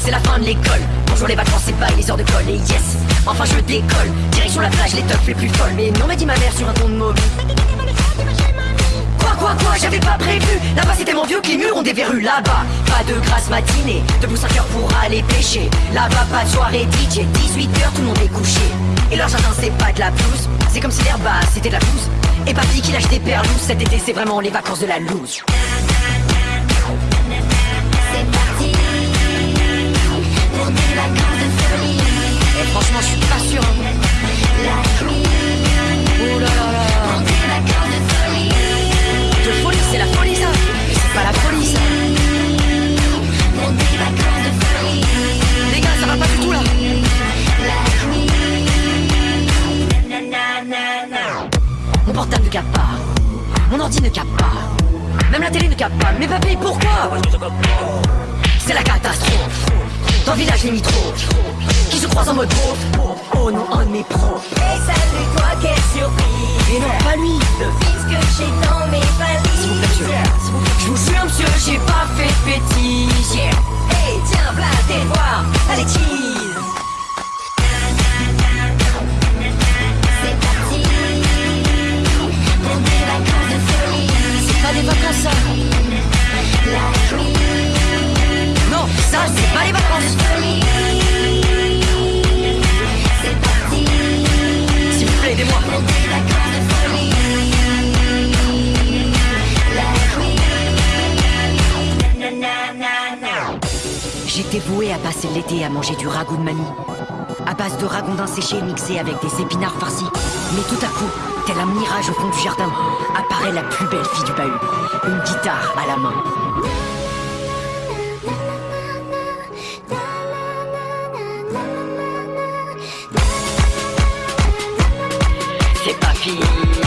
C'est la fin de l'école, bonjour les vacances, c'est pas les heures de colle. Et yes Enfin je décolle, direction la plage, les tops les plus folles. Mais non m'a dit ma mère sur un ton de mauvais. Quoi quoi quoi, j'avais pas prévu. Là-bas c'était mon vieux qui mûre, on déverrue là-bas. Pas de grasse matinée, debout 5 heures pour aller pêcher. Là-bas pas de soirée DJ, 18h tout le monde est couché. Et leur jardin c'est pas de la pelouse, c'est comme si l'herbe c'était de la pousse Et papy qui lâche des perles. Cet été c'est vraiment les vacances de la loose. Ordi ne capte pas. Même la télé ne capte pas. Mais papy, pourquoi? C'est la catastrophe. Dans le village limitrophe. Qui se croise en mode pro. Oh non, un de mes pros. Hey salut toi, quelle surprise. Et non, pas lui. Le fils que j'ai dans mes S'il vous plaît, monsieur. valises. S'il vous plaît. Je vous jure, monsieur, j'ai pas fait de bêtises. J'étais voué à passer l'été à manger du ragoût de mamie. À base de ragondins séchés mixés avec des épinards farcis. Mais tout à coup, tel un mirage au fond du jardin, apparaît la plus belle fille du bahut. Une guitare à la main. C'est pas fini.